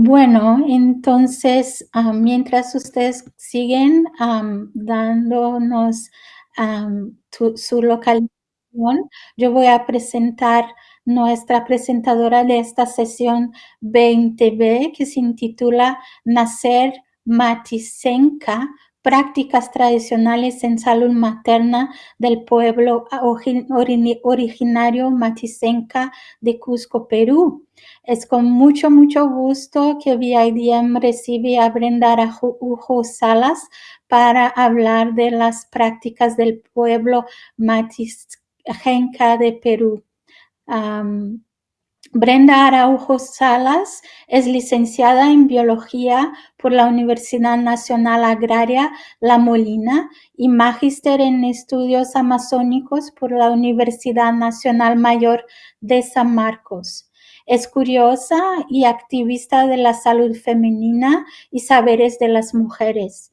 Bueno, entonces, ah, mientras ustedes siguen dándonos su localización, yo voy a presentar nuestra presentadora de esta sesión 20B que se intitula Nacer Matisenka, prácticas tradicionales en salud materna del pueblo ori- ori- originario Matisenka de Cusco, Perú. Es con mucho, mucho gusto que VIDM recibe a Brenda Araujo Salas para hablar de las prácticas del pueblo Matijenca de Perú. Brenda Araujo Salas es licenciada en Biología por la Universidad Nacional Agraria La Molina y magíster en Estudios Amazónicos por la Universidad Nacional Mayor de San Marcos. Es curiosa y activista de la salud femenina y saberes de las mujeres.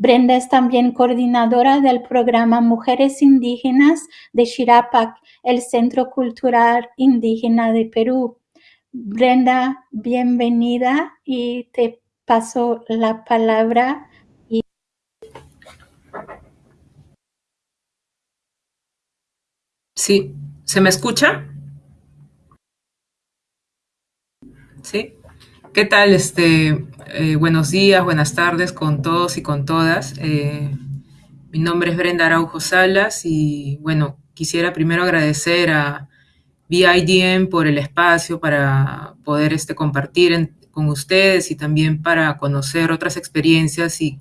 Brenda es también coordinadora del programa Mujeres Indígenas de Chirapac, el Centro Cultural Indígena de Perú. Brenda, bienvenida y te paso la palabra. Sí, ¿se me escucha? Sí. ¿Qué tal? Este, eh, buenos días, buenas tardes con todos y con todas. Eh, mi nombre es Brenda Araujo Salas y bueno, quisiera primero agradecer a BIDM por el espacio para poder este, compartir con ustedes y también para conocer otras experiencias y,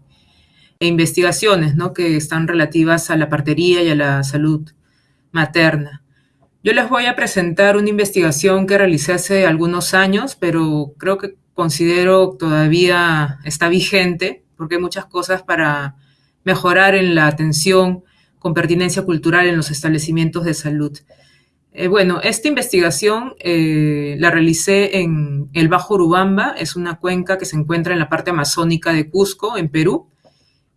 e investigaciones ¿no? que están relativas a la partería y a la salud materna. Yo les voy a presentar una investigación que realicé hace algunos años, pero creo que considero todavía está vigente porque hay muchas cosas para mejorar en la atención con pertinencia cultural en los establecimientos de salud. Eh, bueno, esta investigación eh, la realicé en el Bajo Urubamba, es una cuenca que se encuentra en la parte amazónica de Cusco, en Perú.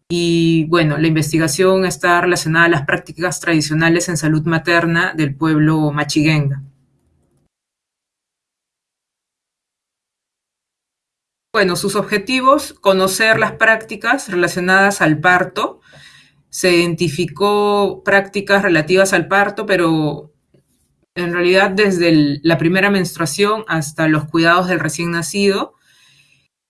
Y bueno, la investigación está relacionada a las prácticas tradicionales en salud materna del pueblo machiguenga. Bueno, sus objetivos, conocer las prácticas relacionadas al parto. Se identificó prácticas relativas al parto, pero en realidad desde la primera menstruación hasta los cuidados del recién nacido.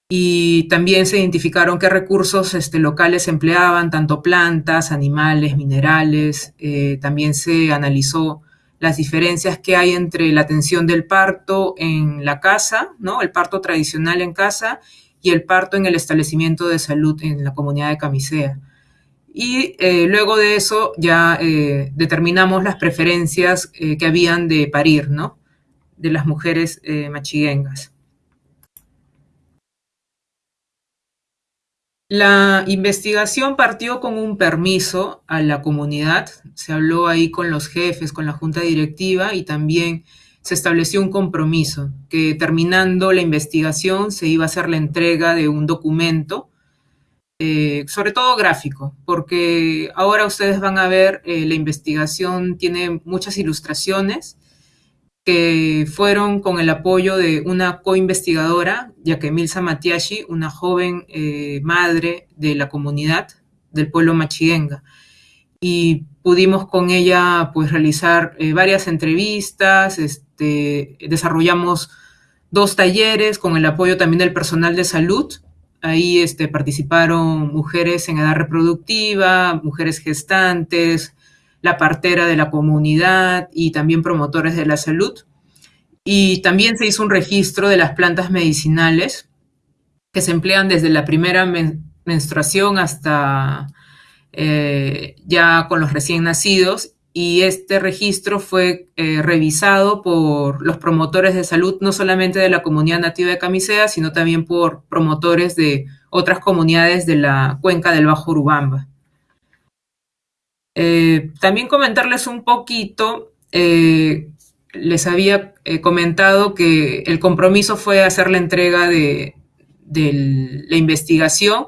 Y también se identificaron qué recursos este, locales empleaban, tanto plantas, animales, minerales. Eh, también se analizó las diferencias que hay entre la atención del parto en la casa, ¿no? El parto tradicional en casa y el parto en el establecimiento de salud en la comunidad de Camisea. Y eh, luego de eso ya eh, determinamos las preferencias eh, que habían de parir, ¿no? De las mujeres machiguengas. La investigación partió con un permiso a la comunidad, se habló ahí con los jefes, con la junta directiva y también se estableció un compromiso que terminando la investigación se iba a hacer la entrega de un documento, eh, sobre todo gráfico, porque ahora ustedes van a ver eh, la investigación tiene muchas ilustraciones fueron con el apoyo de una co-investigadora, Yakemilsa Matiashi, una joven eh, madre de la comunidad del pueblo machiguenga. Y pudimos con ella pues realizar eh, varias entrevistas, este, desarrollamos dos talleres con el apoyo también del personal de salud. Ahí este, participaron mujeres en edad reproductiva, mujeres gestantes, la partera de la comunidad y también promotores de la salud. Y también se hizo un registro de las plantas medicinales que se emplean desde la primera men menstruación hasta eh, ya con los recién nacidos. Y este registro fue eh, revisado por los promotores de salud, no solamente de la comunidad nativa de Camisea, sino también por promotores de otras comunidades de la cuenca del Bajo Urubamba. Eh, también comentarles un poquito, eh, les había eh, comentado que el compromiso fue hacer la entrega de, la investigación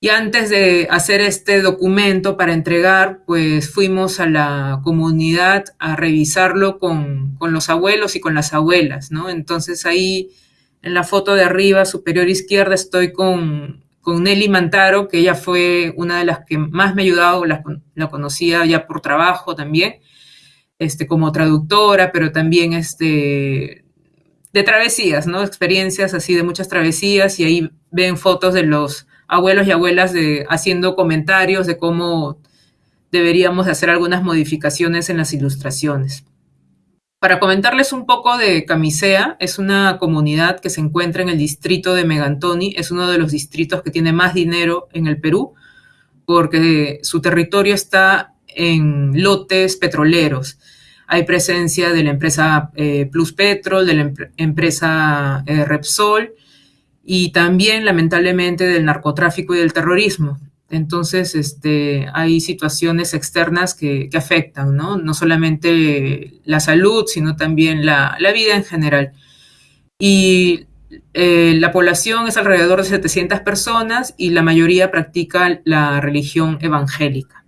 y antes de hacer este documento para entregar, pues fuimos a la comunidad a revisarlo con, con los abuelos y con las abuelas, ¿no? Entonces ahí En la foto de arriba, superior izquierda, estoy con, con Nelly Mantaro, que ella fue una de las que más me ha ayudado, la, conocía ya por trabajo también, este, como traductora, pero también este, de travesías, ¿no? Experiencias así de muchas travesías y ahí ven fotos de los abuelos y abuelas haciendo comentarios de cómo deberíamos hacer algunas modificaciones en las ilustraciones. Para comentarles un poco de Camisea, es una comunidad que se encuentra en el distrito de Megantoni, es uno de los distritos que tiene más dinero en el Perú, porque su territorio está en lotes petroleros. Hay presencia de la empresa eh, Plus Petrol, de la em empresa eh, Repsol y también, lamentablemente, del narcotráfico y del terrorismo. Entonces, este, hay situaciones externas que, que afectan, ¿no? No solamente la salud, sino también la, la vida en general. Y eh, la población es alrededor de 700 personas y la mayoría practica la religión evangélica.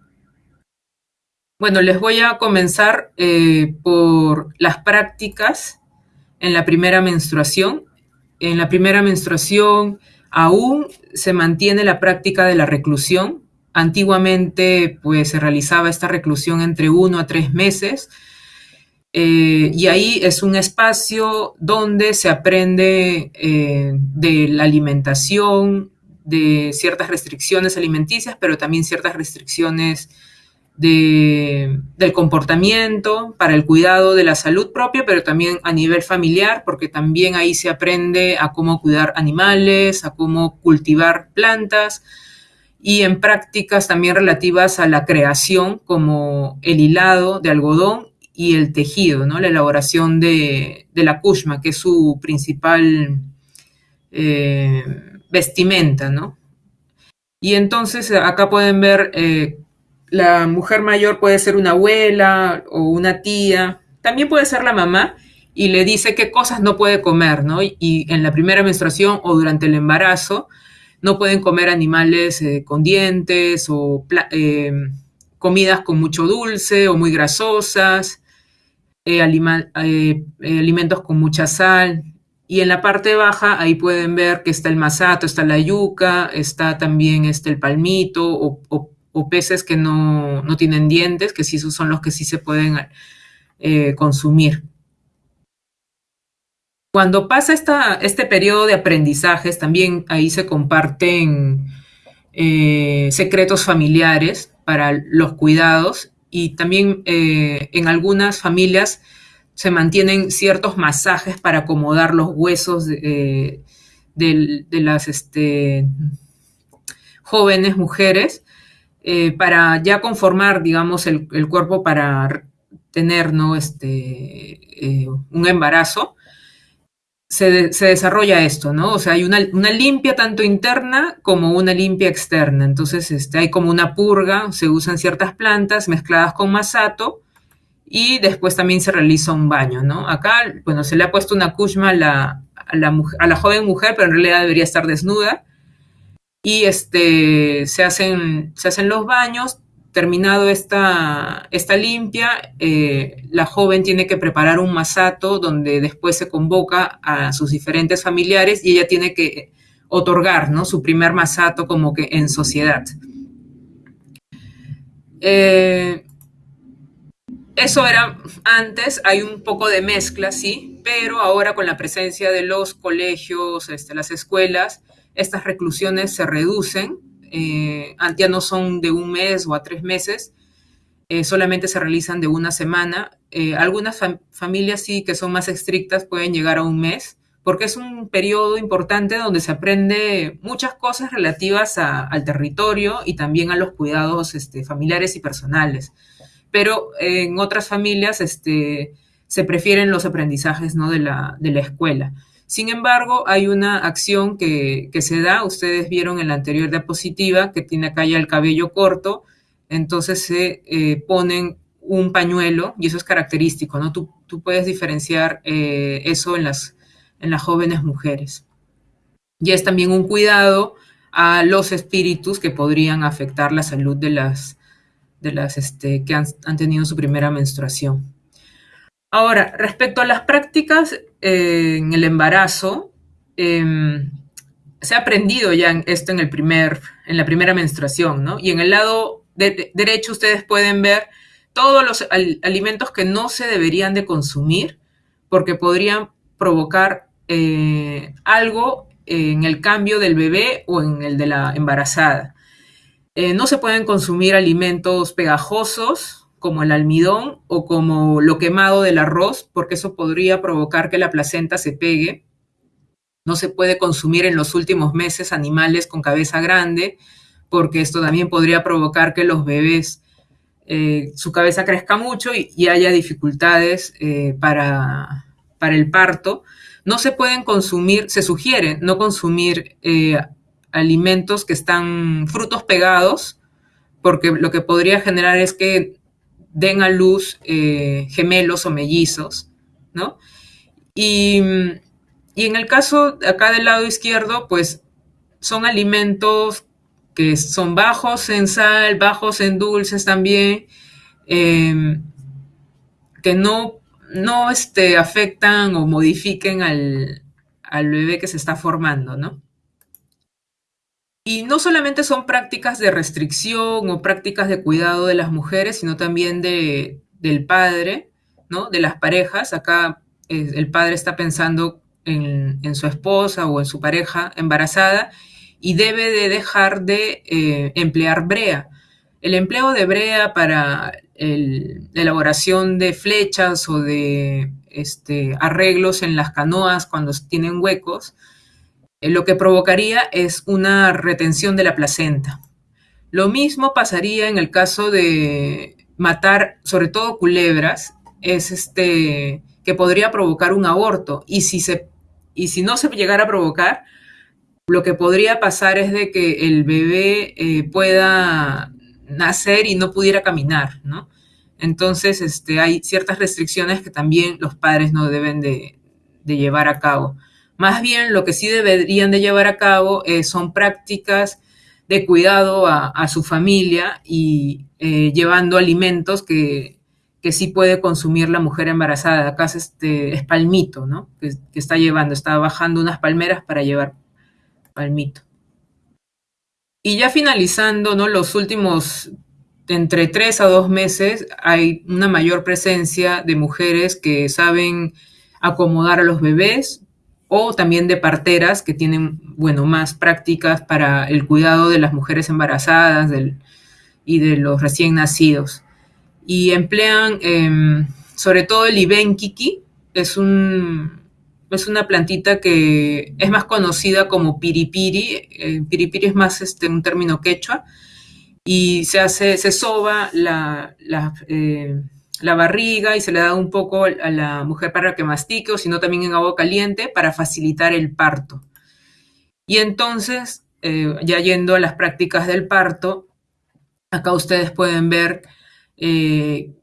Bueno, les voy a comenzar eh, por las prácticas en la primera menstruación. En la primera menstruación Aún se mantiene la práctica de la reclusión. Antiguamente, pues se realizaba esta reclusión entre uno a tres meses. Eh, y ahí es un espacio donde se aprende eh, de la alimentación, de ciertas restricciones alimenticias, pero también ciertas restricciones de, del comportamiento, para el cuidado de la salud propia, pero también a nivel familiar, porque también ahí se aprende a cómo cuidar animales, a cómo cultivar plantas y en prácticas también relativas a la creación, como el hilado de algodón y el tejido, ¿no? la elaboración de, de la kushma, que es su principal eh, vestimenta. ¿no? Y entonces acá pueden ver eh, la mujer mayor puede ser una abuela o una tía, también puede ser la mamá y le dice qué cosas no puede comer, ¿no? Y, en la primera menstruación o durante el embarazo no pueden comer animales eh, con dientes o eh, comidas con mucho dulce o muy grasosas, eh, alimentos con mucha sal. Y en la parte baja ahí pueden ver que está el masato, está la yuca, está también este, el palmito o, o o peces que no, no, tienen dientes, que sí son los que sí se pueden eh, consumir. Cuando pasa esta, este periodo de aprendizajes, también ahí se comparten eh, secretos familiares para los cuidados y también eh, en algunas familias se mantienen ciertos masajes para acomodar los huesos de, de, de las este, jóvenes mujeres eh, para ya conformar, digamos, el, cuerpo para tener ¿no? este, eh, un embarazo, se, desarrolla esto, ¿no? O sea, hay una, limpia tanto interna como una limpia externa. Entonces, este, hay como una purga, se usan ciertas plantas mezcladas con masato y después también se realiza un baño, ¿no? Acá, bueno, se le ha puesto una kushma a la, a la joven mujer, pero en realidad debería estar desnuda y este, se, hacen, se hacen los baños. Terminado esta, esta limpia, eh, la joven tiene que preparar un masato donde después se convoca a sus diferentes familiares y ella tiene que otorgar ¿no? su primer masato como que en sociedad. Eh, eso era antes, hay un poco de mezcla, sí, pero ahora con la presencia de los colegios, este, las escuelas, estas reclusiones se reducen, eh, ya no son de un mes o a tres meses, eh, solamente se realizan de una semana. Eh, algunas fam familias sí que son más estrictas pueden llegar a un mes, porque es un periodo importante donde se aprende muchas cosas relativas al territorio y también a los cuidados este, familiares y personales. Pero en otras familias este, se prefieren los aprendizajes ¿no? de, la, de la escuela. Sin embargo, hay una acción que, que, se da, ustedes vieron en la anterior diapositiva, que tiene acá ya el cabello corto, entonces se eh, ponen un pañuelo y eso es característico, ¿no? Tú, puedes diferenciar eh, eso en las, en las jóvenes mujeres. Y es también un cuidado a los espíritus que podrían afectar la salud de las, de las este, que han tenido su primera menstruación. Ahora, respecto a las prácticas eh, en el embarazo, eh, se ha aprendido ya esto en, el primer, en la primera menstruación, ¿no? Y en el lado de, de, derecho ustedes pueden ver todos los al, alimentos que no se deberían de consumir porque podrían provocar eh, algo en el cambio del bebé o en el de la embarazada. Eh, no se pueden consumir alimentos pegajosos como el almidón o como lo quemado del arroz, porque eso podría provocar que la placenta se pegue. No se puede consumir en los últimos meses animales con cabeza grande, porque esto también podría provocar que los bebés eh, su cabeza crezca mucho y, haya dificultades eh, para, para, el parto. No se pueden consumir, se sugiere no consumir eh, alimentos que están frutos pegados, porque lo que podría generar es que den a luz eh, gemelos o mellizos, ¿no? Y, y, en el caso acá del lado izquierdo, pues son alimentos que son bajos en sal, bajos en dulces también, eh, que no, no este, afectan o modifiquen al, al bebé que se está formando, ¿no? Y no solamente son prácticas de restricción o prácticas de cuidado de las mujeres, sino también de, del padre, ¿no? De las parejas. Acá eh, el padre está pensando en, su esposa o en su pareja embarazada y debe de dejar de eh, emplear brea. El empleo de brea para la elaboración de flechas o de este, arreglos en las canoas cuando tienen huecos, lo que provocaría es una retención de la placenta. Lo mismo pasaría en el caso de matar, sobre todo culebras, es este que podría provocar un aborto. Y si, se, y si no se llegara a provocar, lo que podría pasar es de que el bebé eh, pueda nacer y no pudiera caminar, ¿no? Entonces, este, hay ciertas restricciones que también los padres no deben de, de llevar a cabo. Más bien, lo que sí deberían de llevar a cabo eh, son prácticas de cuidado a, su familia y eh, llevando alimentos que, que, sí puede consumir la mujer embarazada. Acá es, este, es palmito, ¿no? Que, que, está llevando, está bajando unas palmeras para llevar palmito. Y ya finalizando, ¿no? Los últimos entre tres a dos meses hay una mayor presencia de mujeres que saben acomodar a los bebés, o también de parteras que tienen, bueno, más prácticas para el cuidado de las mujeres embarazadas y de los recién nacidos. Y emplean eh, sobre todo el ibenkiki, es, un, es una plantita que es más conocida como piripiri, eh, piripiri es más este, un término quechua, y se hace, se soba la, la eh, la barriga y se le da un poco a la mujer para que mastique o si no también en agua caliente para facilitar el parto. Y entonces, eh, ya yendo a las prácticas del parto, acá ustedes pueden ver, eh,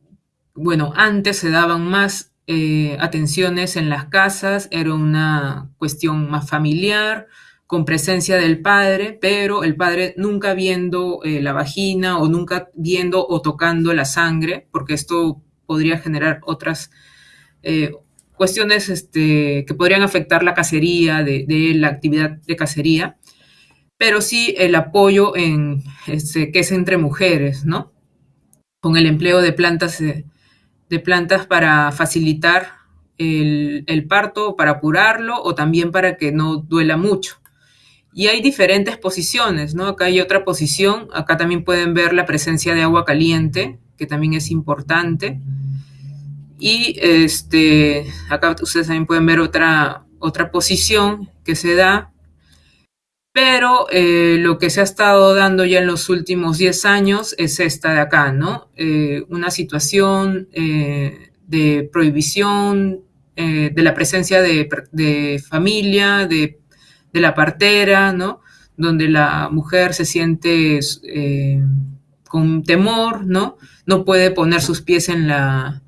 bueno, antes se daban más eh, atenciones en las casas, era una cuestión más familiar, con presencia del padre, pero el padre nunca viendo la vagina o nunca viendo o tocando la sangre, porque esto podría generar otras eh, cuestiones este, que podrían afectar la cacería, de, la actividad de cacería, pero sí el apoyo en, este, que es entre mujeres, ¿no? Con el empleo de plantas, eh, de plantas para facilitar el, el, parto, para curarlo o también para que no duela mucho. Y hay diferentes posiciones, ¿no? Acá hay otra posición, acá también pueden ver la presencia de agua caliente, que también es importante. Y este, acá ustedes también pueden ver otra, otra posición que se da, pero eh, lo que se ha estado dando ya en los últimos 10 años es esta de acá, ¿no? Eh, una situación eh, de prohibición de la presencia de, de familia, de, de, la partera, ¿no? Donde la mujer se siente con temor, ¿no? No puede poner sus pies en la,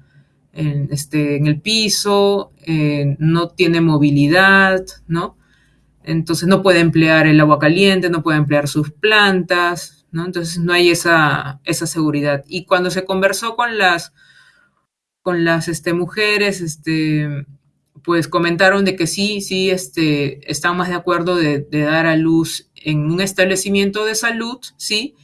en, este, en el piso, eh, no tiene movilidad, ¿no? Entonces no puede emplear el agua caliente, no puede emplear sus plantas, ¿no? Entonces no hay esa, esa seguridad. Y cuando se conversó con las, con las este, mujeres, este, pues comentaron de que sí, sí, este, están más de acuerdo de, de dar a luz en un establecimiento de salud, sí,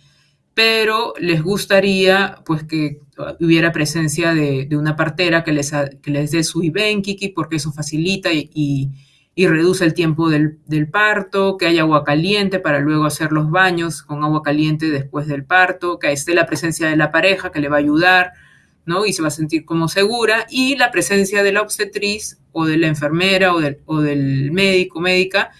pero les gustaría pues que hubiera presencia de, una partera que les, que les dé su Ibenkiki porque eso facilita y, y, y reduce el tiempo del, del, parto, que haya agua caliente para luego hacer los baños con agua caliente después del parto, que esté la presencia de la pareja que le va a ayudar, ¿no? Y se va a sentir como segura, y la presencia de la obstetriz o de la enfermera o del, o del médico, médica,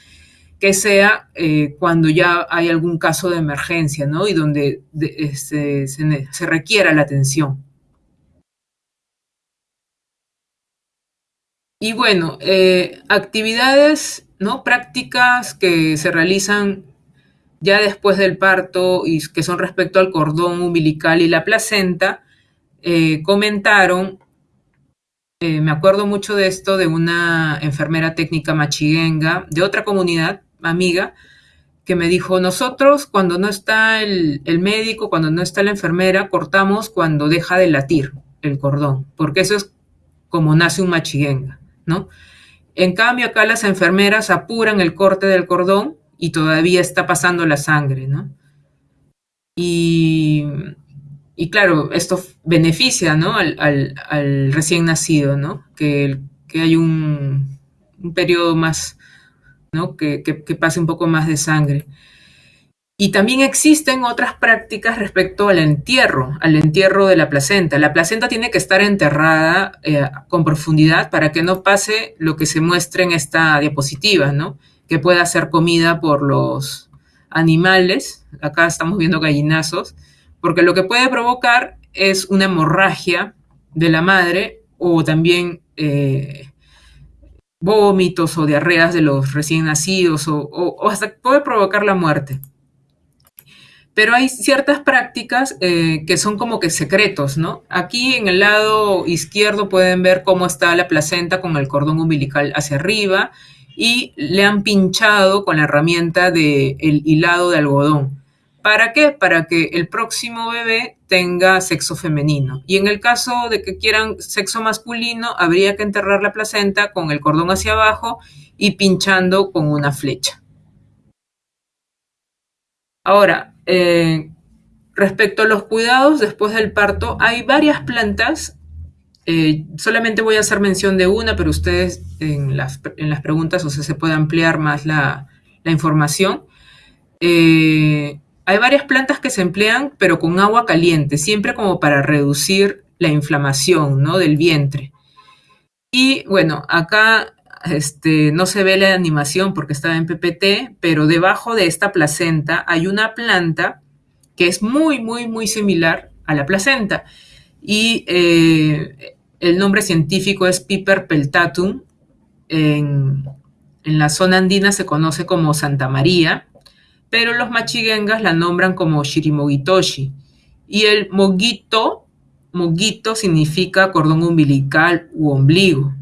que sea eh, cuando ya hay algún caso de emergencia, ¿no? Y donde de, este, se, requiera la atención. Y bueno, eh, actividades, ¿no? Prácticas que se realizan ya después del parto y que son respecto al cordón umbilical y la placenta, eh, comentaron, me acuerdo mucho de esto, de una enfermera técnica machiguenga de otra comunidad amiga que me dijo, nosotros cuando no está el, el, médico, cuando no está la enfermera, cortamos cuando deja de latir el cordón, porque eso es como nace un machiguenga, ¿no? En cambio, acá las enfermeras apuran el corte del cordón y todavía está pasando la sangre, ¿no? Y, y claro, esto beneficia, ¿no? Al, al, recién nacido, ¿no? Que, que hay un, un periodo más, que, pase un poco más de sangre. Y también existen otras prácticas respecto al entierro, al entierro de la placenta. La placenta tiene que estar enterrada eh, con profundidad para que no pase lo que se muestra en esta diapositiva, ¿no? Que pueda ser comida por los animales. Acá estamos viendo gallinazos, porque lo que puede provocar es una hemorragia de la madre o también eh, vómitos o diarreas de los recién nacidos o, o, o, hasta puede provocar la muerte. Pero hay ciertas prácticas eh, que son como que secretos, ¿no? Aquí en el lado izquierdo pueden ver cómo está la placenta con el cordón umbilical hacia arriba y le han pinchado con la herramienta del de hilado de algodón. ¿Para qué? Para que el próximo bebé tenga sexo femenino. Y en el caso de que quieran sexo masculino, habría que enterrar la placenta con el cordón hacia abajo y pinchando con una flecha. Ahora, eh, respecto a los cuidados después del parto, hay varias plantas. Eh, solamente voy a hacer mención de una, pero ustedes en las, en las preguntas, o se puede ampliar más la, la información. Eh, hay varias plantas que se emplean, pero con agua caliente, siempre como para reducir la inflamación ¿no? del vientre. Y bueno, acá este, no se ve la animación porque estaba en PPT, pero debajo de esta placenta hay una planta que es muy, muy, muy similar a la placenta. Y eh, el nombre científico es Piper peltatum. En, en, la zona andina se conoce como Santa María, pero los machiguengas la nombran como Shirimogitoshi. Y el moguito, moguito significa cordón umbilical u ombligo.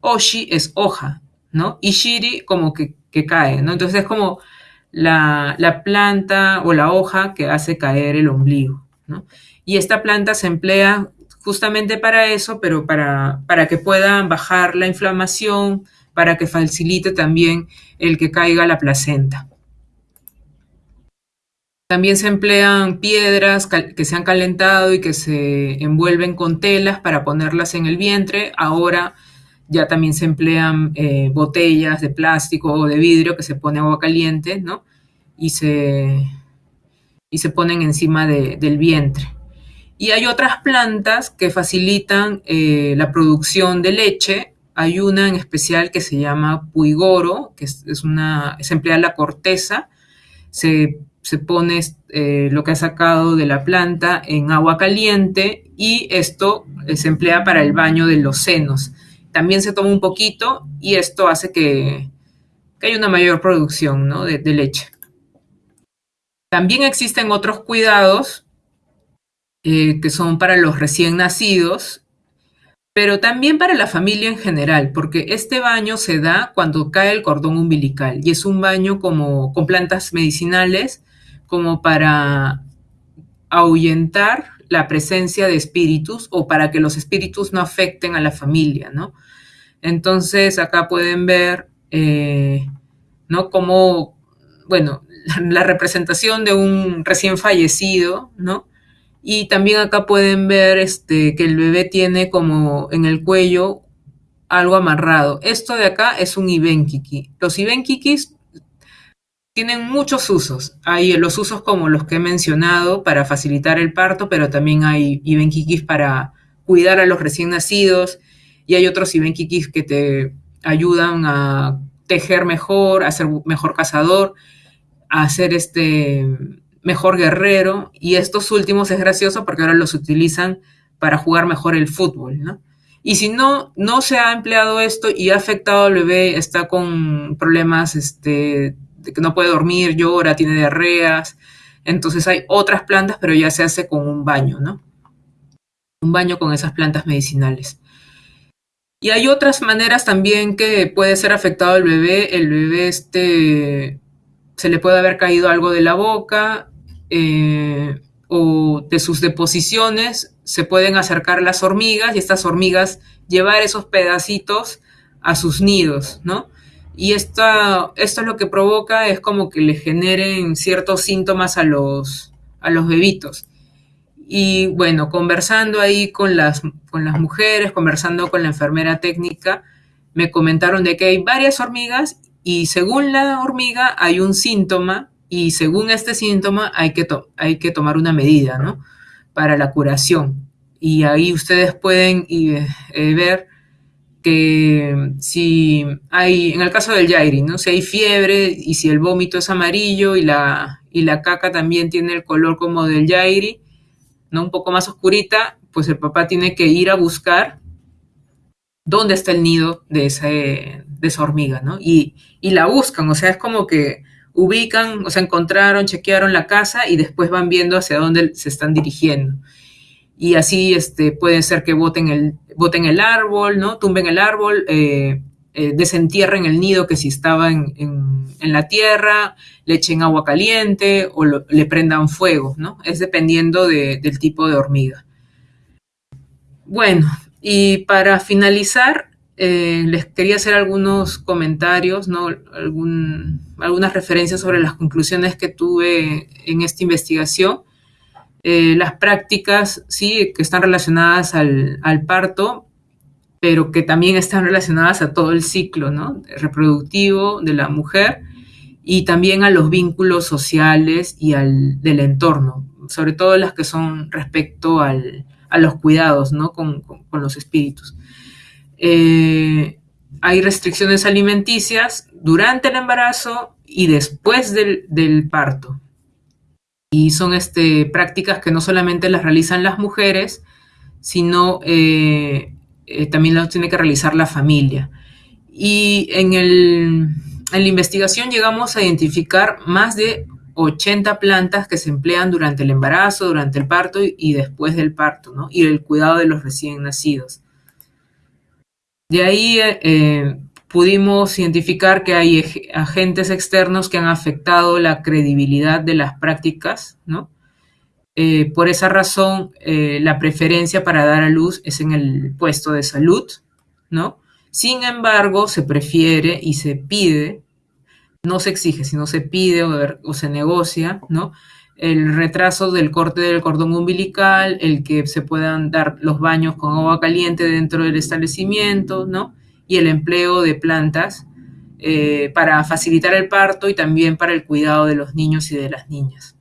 Oshi es hoja, ¿no? Y shiri como que, cae, ¿no? Entonces es como la, la, planta o la hoja que hace caer el ombligo. Y esta planta se emplea justamente para eso, pero para, para que puedan bajar la inflamación, para que facilite también el que caiga la placenta. También se emplean piedras que se han calentado y que se envuelven con telas para ponerlas en el vientre. Ahora ya también se emplean eh, botellas de plástico o de vidrio que se pone agua caliente, ¿no? Y se, y se ponen encima de, del vientre. Y hay otras plantas que facilitan eh, la producción de leche. Hay una en especial que se llama puigoro, que es, es una, se emplea la corteza, se, se pone eh, lo que ha sacado de la planta en agua caliente y esto se emplea para el baño de los senos también se toma un poquito y esto hace que, haya una mayor producción ¿no? de, de, leche. También existen otros cuidados eh, que son para los recién nacidos, pero también para la familia en general, porque este baño se da cuando cae el cordón umbilical y es un baño como con plantas medicinales como para ahuyentar la presencia de espíritus o para que los espíritus no afecten a la familia, ¿no? Entonces acá pueden ver, eh, ¿no? Como, bueno, la representación de un recién fallecido, ¿no? Y también acá pueden ver este, que el bebé tiene como en el cuello algo amarrado. Esto de acá es un ibenkiki. Los ibenkikis tienen muchos usos. Hay los usos como los que he mencionado para facilitar el parto, pero también hay ibenkikis para cuidar a los recién nacidos y hay otros ibenkikis que te ayudan a tejer mejor, a ser mejor cazador, a ser este mejor guerrero y estos últimos es gracioso porque ahora los utilizan para jugar mejor el fútbol, ¿no? Y si no, no se ha empleado esto y ha afectado al bebé, está con problemas este, no puede dormir, llora, tiene diarreas, entonces hay otras plantas, pero ya se hace con un baño, ¿no? Un baño con esas plantas medicinales. Y hay otras maneras también que puede ser afectado el bebé. El bebé este, se le puede haber caído algo de la boca eh, o de sus deposiciones. Se pueden acercar las hormigas y estas hormigas llevar esos pedacitos a sus nidos, ¿no? Y esto, esto lo que provoca es como que le generen ciertos síntomas a los, a los bebitos. Y bueno, conversando ahí con las, con las mujeres, conversando con la enfermera técnica, me comentaron de que hay varias hormigas y según la hormiga hay un síntoma y según este síntoma hay que, hay que tomar una medida, ¿no? Para la curación. Y ahí ustedes pueden eh, ver que si hay, en el caso del Yairi, ¿no? Si hay fiebre y si el vómito es amarillo y la, y la caca también tiene el color como del Yairi, ¿no? Un poco más oscurita, pues el papá tiene que ir a buscar dónde está el nido de, ese, de esa hormiga, ¿no? Y, y la buscan, o sea, es como que ubican, o sea, encontraron, chequearon la casa y después van viendo hacia dónde se están dirigiendo y así este, puede ser que boten el, boten el árbol, ¿no? Tumben el árbol, eh, eh, desentierren el nido que si estaba en, en, la tierra, le echen agua caliente o le prendan fuego, ¿no? Es dependiendo de, del tipo de hormiga. Bueno, y para finalizar, eh, les quería hacer algunos comentarios, ¿no? Algún, algunas referencias sobre las conclusiones que tuve en esta investigación. Eh, las prácticas, sí, que están relacionadas al, parto, pero que también están relacionadas a todo el ciclo ¿no? reproductivo de la mujer y también a los vínculos sociales y al del entorno, sobre todo las que son respecto al, a los cuidados ¿no? con, con, los espíritus. Eh, hay restricciones alimenticias durante el embarazo y después del, del parto. Y son este, prácticas que no solamente las realizan las mujeres, sino eh, eh, también las tiene que realizar la familia. Y en, el, en la investigación llegamos a identificar más de 80 plantas que se emplean durante el embarazo, durante el parto y, después del parto, ¿no? Y el cuidado de los recién nacidos. De ahí eh, pudimos identificar que hay agentes externos que han afectado la credibilidad de las prácticas, ¿no? Eh, por esa razón, eh, la preferencia para dar a luz es en el puesto de salud, ¿no? Sin embargo, se prefiere y se pide, no se exige, sino se pide o, o se negocia, ¿no? El retraso del corte del cordón umbilical, el que se puedan dar los baños con agua caliente dentro del establecimiento, ¿no? Y el empleo de plantas eh, para facilitar el parto y también para el cuidado de los niños y de las niñas.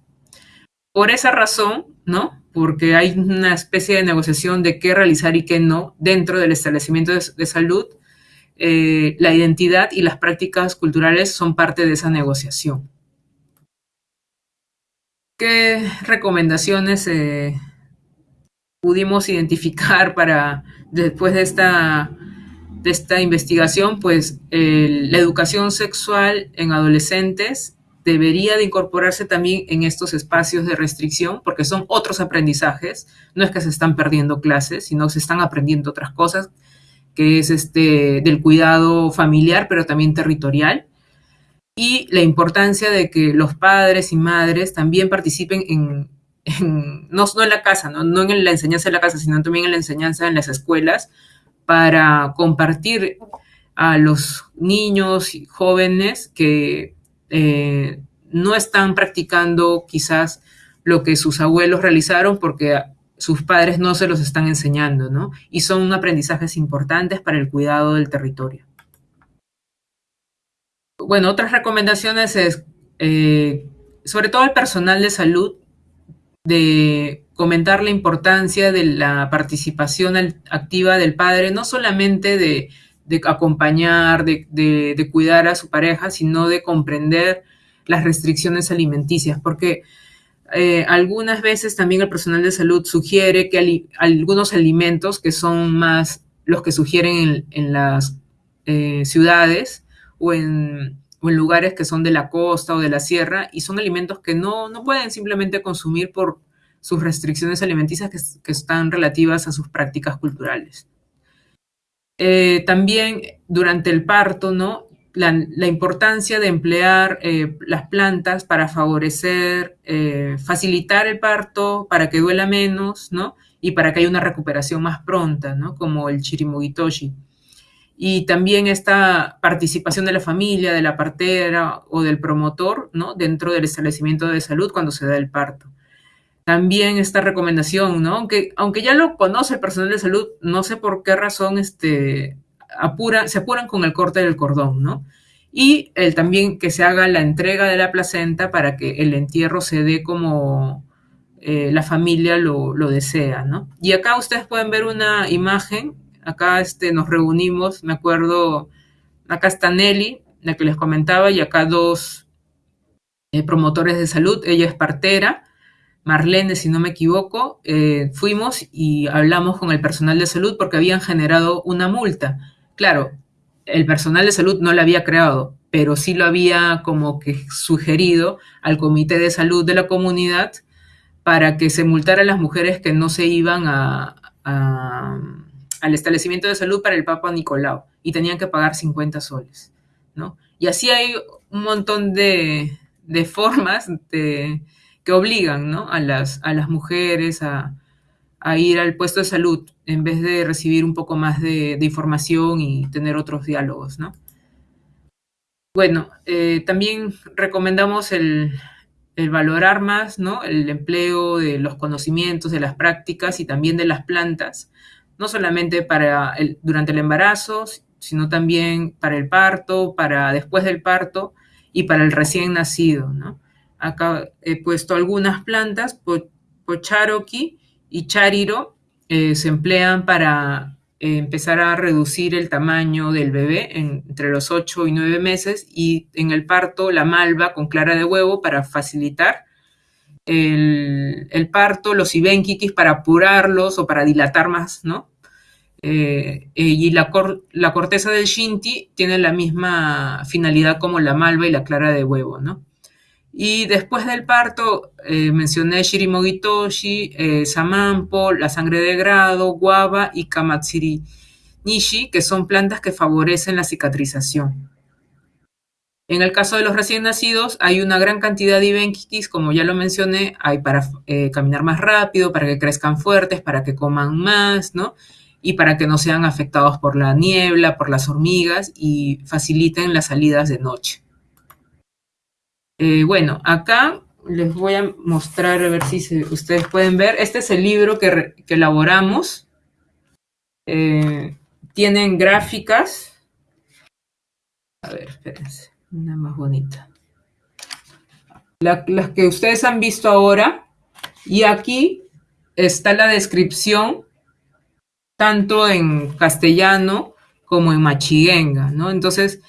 Por esa razón, ¿no? Porque hay una especie de negociación de qué realizar y qué no dentro del establecimiento de, salud, eh, la identidad y las prácticas culturales son parte de esa negociación. ¿Qué recomendaciones eh, pudimos identificar para después de esta de esta investigación, pues la educación sexual en adolescentes debería de incorporarse también en estos espacios de restricción, porque son otros aprendizajes, no es que se están perdiendo clases, sino se están aprendiendo otras cosas, que es este del cuidado familiar, pero también territorial, y la importancia de que los padres y madres también participen en, no, no en la casa, no, no en la enseñanza de la casa, sino también en la enseñanza en las escuelas, para compartir a los niños y jóvenes que eh, no están practicando quizás lo que sus abuelos realizaron porque sus padres no se los están enseñando, ¿no? Y son aprendizajes importantes para el cuidado del territorio. Bueno, otras recomendaciones es, eh, sobre todo al personal de salud, de comentar la importancia de la participación activa del padre, no solamente de, acompañar, de, cuidar a su pareja, sino de comprender las restricciones alimenticias, porque eh, algunas veces también el personal de salud sugiere que algunos alimentos que son más los que sugieren en, las eh, ciudades o en, lugares que son de la costa o de la sierra y son alimentos que no, pueden simplemente consumir por sus restricciones alimenticias que, están relativas a sus prácticas culturales. Eh, también durante el parto, ¿no? la, importancia de emplear eh, las plantas para favorecer, eh, facilitar el parto, para que duela menos, ¿no? Y para que haya una recuperación más pronta, ¿no? Como el chirimugitoshi. Y también esta participación de la familia, de la partera o del promotor, ¿no? Dentro del establecimiento de salud cuando se da el parto. También esta recomendación, ¿no? Aunque, aunque ya lo conoce el personal de salud, no sé por qué razón este, se apuran con el corte del cordón, ¿no? Y el, también que se haga la entrega de la placenta para que el entierro se dé como eh, la familia lo, desea, ¿no? Y acá ustedes pueden ver una imagen, acá este, nos reunimos, me acuerdo, acá está Nelly, la que les comentaba, y acá dos eh, promotores de salud, ella es partera, Marlene, si no me equivoco, eh, fuimos y hablamos con el personal de salud porque habían generado una multa. Claro, el personal de salud no la había creado, pero sí lo había como que sugerido al comité de salud de la comunidad para que se multara a las mujeres que no se iban al establecimiento de salud para el Papa Nicolau y tenían que pagar 50 soles, ¿no? Y así hay un montón de, formas que obligan a, las, a las mujeres a, ir al puesto de salud en vez de recibir un poco más de, información y tener otros diálogos, ¿no? Bueno, eh, también recomendamos el, valorar más, ¿no? El empleo de los conocimientos, de las prácticas y también de las plantas, no solamente para durante el embarazo, sino también para el parto, para después del parto y para el recién nacido. Acá he puesto algunas plantas, pocharoki, y chariro eh, se emplean para eh, empezar a reducir el tamaño del bebé entre los 8 y 9 meses y en el parto la malva con clara de huevo para facilitar el, parto, los ibenkikis para apurarlos o para dilatar más, ¿no? Eh, y la, corteza del shinti tiene la misma finalidad como la malva y la clara de huevo, ¿no? Y después del parto eh, mencioné Shirimogitoshi, eh, Samampo, la sangre de grado, guava y Kamatsiri Nishi, que son plantas que favorecen la cicatrización. En el caso de los recién nacidos, hay una gran cantidad de ibenkikis, como ya lo mencioné, hay para eh, caminar más rápido, para que crezcan fuertes, para que coman más, ¿no? Y para que no sean afectados por la niebla, por las hormigas y faciliten las salidas de noche. Eh, bueno, acá les voy a mostrar, a ver si ustedes pueden ver. Este es el libro que, elaboramos. Eh, tienen gráficas. A ver, espérense, una más bonita. las que ustedes han visto ahora. Y aquí está la descripción, tanto en castellano como en machiguenga, ¿no? Entonces,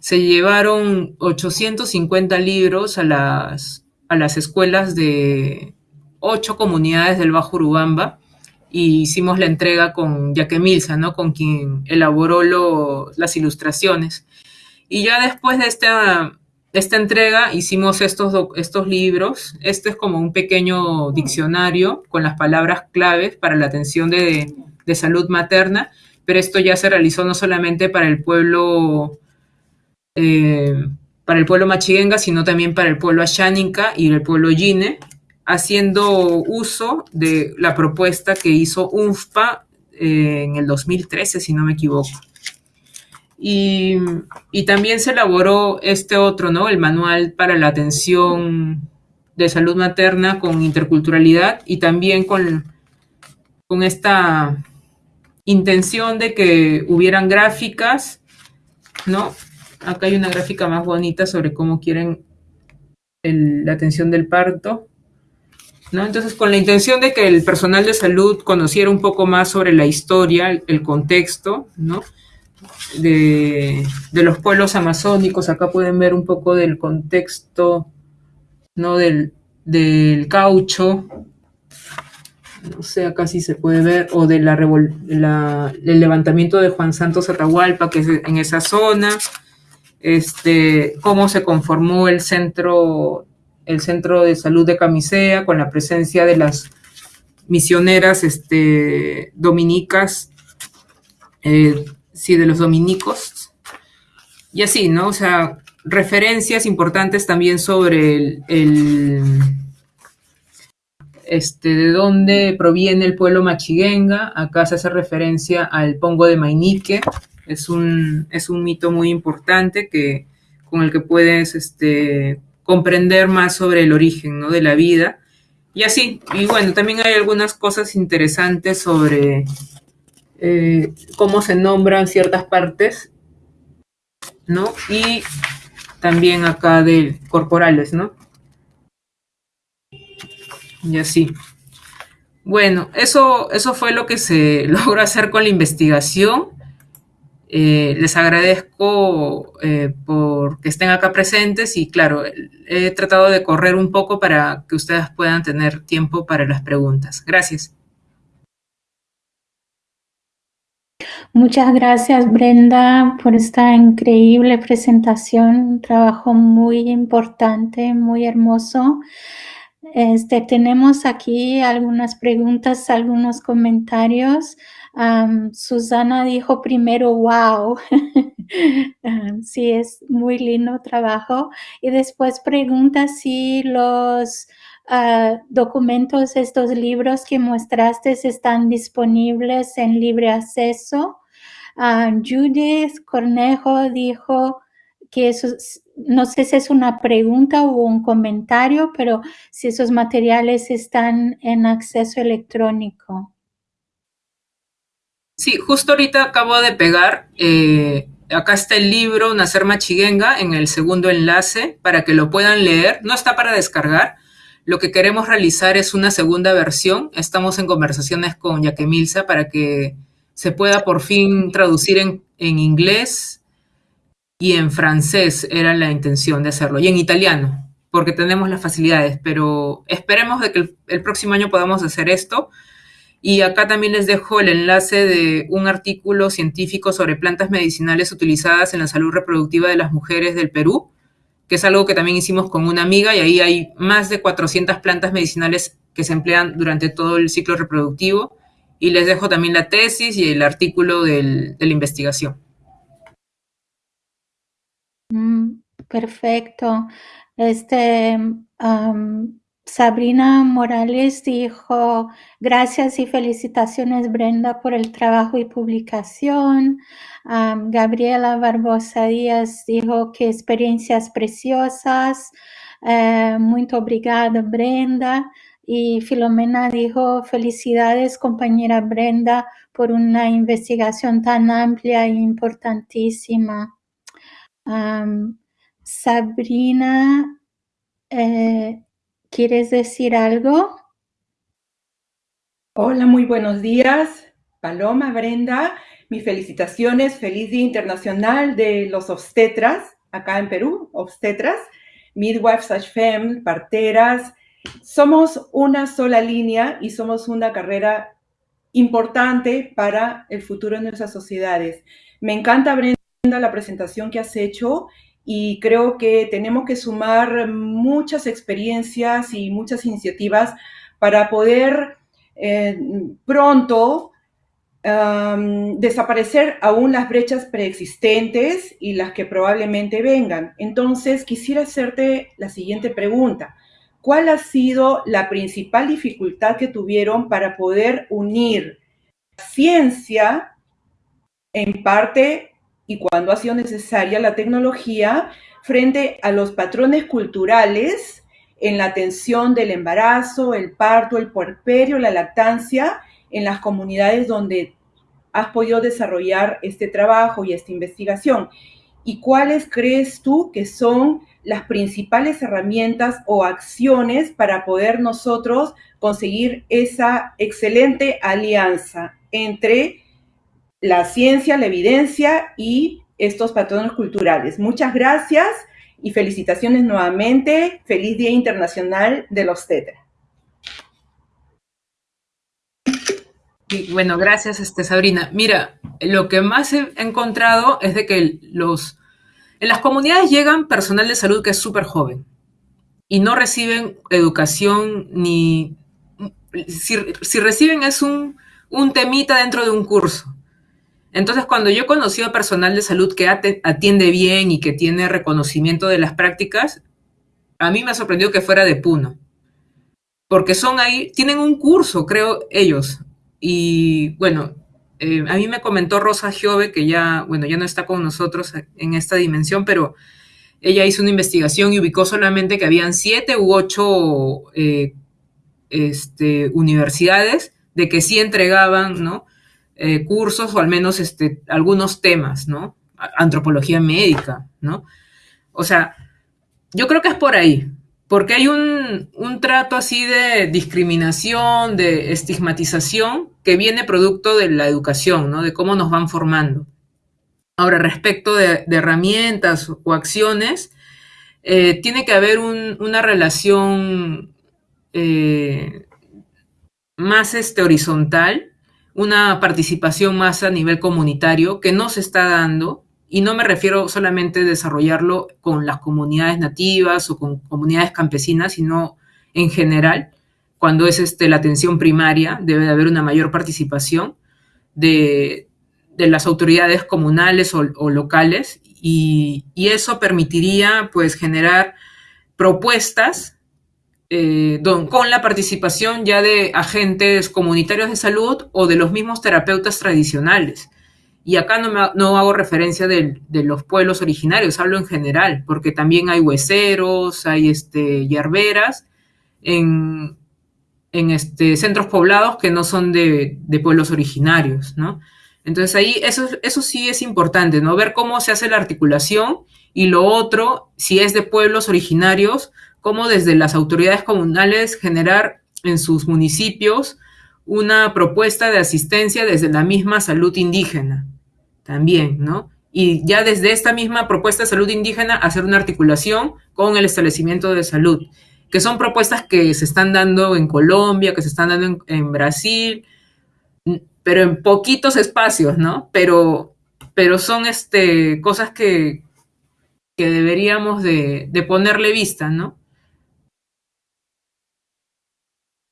se llevaron 850 libros a las, a las escuelas de ocho comunidades del Bajo Urubamba y hicimos la entrega con Jaque Milsa, ¿no? con quien elaboró las ilustraciones. Y ya después de esta, esta entrega hicimos estos, estos libros. Este es como un pequeño diccionario con las palabras claves para la atención de, de salud materna, pero esto ya se realizó no solamente para el pueblo eh, para el pueblo machiguenga, sino también para el pueblo asháninca y el pueblo yine, haciendo uso de la propuesta que hizo UNFPA eh, en el 2013, si no me equivoco. Y, también se elaboró este otro, ¿no? El manual para la atención de salud materna con interculturalidad y también con, con esta intención de que hubieran gráficas, ¿no? Acá hay una gráfica más bonita sobre cómo quieren la atención del parto. ¿No? Entonces, con la intención de que el personal de salud conociera un poco más sobre la historia, el contexto, ¿no? De, los pueblos amazónicos, acá pueden ver un poco del contexto, ¿no? Del, del caucho, no sé, acá sí se puede ver, o de la, la, el levantamiento de Juan Santos Atahualpa, que es en esa zona, este, cómo se conformó el centro, el centro de salud de Camisea con la presencia de las misioneras este, dominicas, eh, sí, de los dominicos, y así, ¿no? O sea, referencias importantes también sobre el, este, de dónde proviene el pueblo machiguenga. Acá se hace referencia al pongo de Mainique. Es un, es un mito muy importante que, con el que puedes este, comprender más sobre el origen ¿no? de la vida. Y así, y bueno, también hay algunas cosas interesantes sobre eh, cómo se nombran ciertas partes, ¿no? Y también acá de corporales, ¿no? Y así. Bueno, eso, eso fue lo que se logró hacer con la investigación. Eh, les agradezco eh, por que estén acá presentes y claro, he tratado de correr un poco para que ustedes puedan tener tiempo para las preguntas. Gracias. Muchas gracias Brenda por esta increíble presentación, un trabajo muy importante, muy hermoso. Este, tenemos aquí algunas preguntas, algunos comentarios. Susana dijo primero, wow, sí, es muy lindo trabajo. Y después pregunta si los uh, documentos, estos libros que mostraste están disponibles en libre acceso. Um, Judith Cornejo dijo que eso no sé si es una pregunta o un comentario, pero si esos materiales están en acceso electrónico. Sí, justo ahorita acabo de pegar, eh, acá está el libro Nacer Machiguenga en el segundo enlace para que lo puedan leer. No está para descargar. Lo que queremos realizar es una segunda versión. Estamos en conversaciones con Yaquemilsa para que se pueda por fin traducir en, en inglés y en francés era la intención de hacerlo, y en italiano, porque tenemos las facilidades, pero esperemos de que el, el, próximo año podamos hacer esto. Y acá también les dejo el enlace de un artículo científico sobre plantas medicinales utilizadas en la salud reproductiva de las mujeres del Perú, que es algo que también hicimos con una amiga, y ahí hay más de 400 plantas medicinales que se emplean durante todo el ciclo reproductivo. Y les dejo también la tesis y el artículo del, de la investigación. Mm, perfecto. Este, Sabrina Morales dijo, gracias y felicitaciones Brenda por el trabajo y publicación. Gabriela Barbosa Díaz dijo que experiencias preciosas. Uh, muito obrigada Brenda. Y Filomena dijo, felicidades compañera Brenda por una investigación tan amplia e importantísima. Sabrina, eh, ¿quieres decir algo? Hola, muy buenos días. Paloma, Brenda, mis felicitaciones. Feliz Día Internacional de los Obstetras, acá en Perú, obstetras, midwives, fem, parteras. Somos una sola línea y somos una carrera importante para el futuro de nuestras sociedades. Me encanta, Brenda la presentación que has hecho y creo que tenemos que sumar muchas experiencias y muchas iniciativas para poder eh, pronto desaparecer aún las brechas preexistentes y las que probablemente vengan. Entonces, quisiera hacerte la siguiente pregunta. ¿Cuál ha sido la principal dificultad que tuvieron para poder unir ciencia, en parte, y cuando ha sido necesaria, la tecnología, frente a los patrones culturales en la atención del embarazo, el parto, el puerperio, la lactancia, en las comunidades donde has podido desarrollar este trabajo y esta investigación? ¿Y cuáles crees tú que son las principales herramientas o acciones para poder nosotros conseguir esa excelente alianza entre la ciencia, la evidencia y estos patrones culturales? Muchas gracias y felicitaciones nuevamente. Feliz Día Internacional de los Tetra. bueno, gracias, este, Sabrina. Mira, lo que más he encontrado es de que los, en las comunidades llegan personal de salud que es súper joven y no reciben educación ni... Si, reciben es un, un temita dentro de un curso. Entonces, cuando yo he a personal de salud que atiende bien y que tiene reconocimiento de las prácticas, a mí me ha sorprendido que fuera de Puno. Porque son ahí, tienen un curso, creo, ellos, y bueno, eh, a mí me comentó Rosa Giove, que ya, bueno, ya no está con nosotros en esta dimensión, pero ella hizo una investigación y ubicó solamente que habían siete u ocho eh, este, universidades de que sí entregaban, ¿no? Eh, cursos o al menos este, algunos temas, ¿no? Antropología médica, ¿no? O sea, yo creo que es por ahí porque hay un, trato así de discriminación, de estigmatización que viene producto de la educación, ¿no? De cómo nos van formando. Ahora, respecto de, herramientas o acciones, eh, tiene que haber una relación eh, más este, horizontal, una participación más a nivel comunitario que no se está dando y no me refiero solamente a desarrollarlo con las comunidades nativas o con comunidades campesinas, sino en general, cuando es este, la atención primaria, debe de haber una mayor participación de, las autoridades comunales o, locales y, eso permitiría pues generar propuestas eh, con la participación ya de agentes comunitarios de salud o de los mismos terapeutas tradicionales y acá no, hago referencia de, los pueblos originarios, hablo en general, porque también hay hueseros, hay este, yerberas en, este, centros poblados que no son de, pueblos originarios, ¿no? Entonces ahí eso, eso sí es importante, ¿no? Ver cómo se hace la articulación y lo otro, si es de pueblos originarios, cómo desde las autoridades comunales generar en sus municipios una propuesta de asistencia desde la misma salud indígena, también, ¿no? Y ya desde esta misma propuesta de salud indígena hacer una articulación con el establecimiento de salud, que son propuestas que se están dando en Colombia, que se están dando en, Brasil, pero en poquitos espacios, ¿no? Pero, pero son este, cosas que, que deberíamos de, de ponerle vista, ¿no?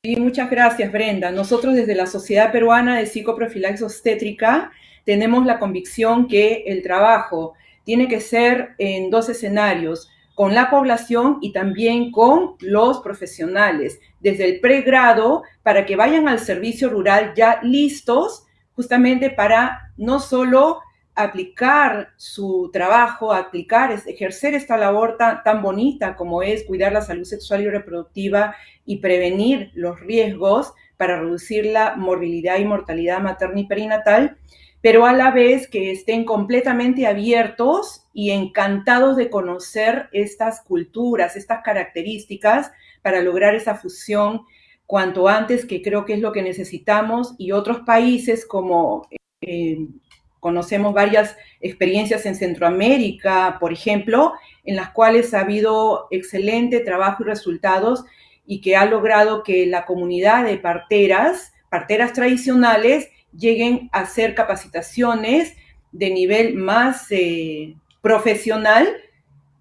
Sí, muchas gracias, Brenda. Nosotros desde la Sociedad Peruana de Psicoprofilaxis Obstétrica tenemos la convicción que el trabajo tiene que ser en dos escenarios, con la población y también con los profesionales, desde el pregrado, para que vayan al servicio rural ya listos justamente para no solo aplicar su trabajo, aplicar, ejercer esta labor tan, tan, bonita como es cuidar la salud sexual y reproductiva y prevenir los riesgos para reducir la morbilidad y mortalidad materna y perinatal, pero a la vez que estén completamente abiertos y encantados de conocer estas culturas, estas características para lograr esa fusión cuanto antes, que creo que es lo que necesitamos, y otros países como eh, conocemos varias experiencias en Centroamérica, por ejemplo, en las cuales ha habido excelente trabajo y resultados y que ha logrado que la comunidad de parteras, parteras tradicionales, lleguen a hacer capacitaciones de nivel más eh, profesional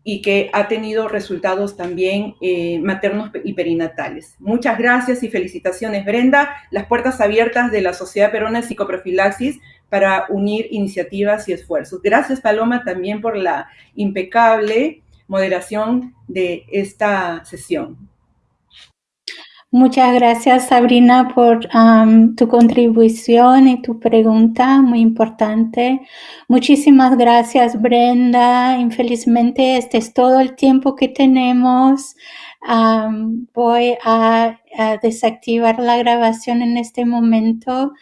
y que ha tenido resultados también eh, maternos y perinatales. Muchas gracias y felicitaciones, Brenda. Las puertas abiertas de la Sociedad Perona de Psicoprofilaxis para unir iniciativas y esfuerzos. Gracias, Paloma, también por la impecable moderación de esta sesión. Muchas gracias, Sabrina, por tu contribución y tu pregunta, muy importante. Muchísimas gracias, Brenda. Infelizmente, este es todo el tiempo que tenemos. Voy a, desactivar la grabación en este momento.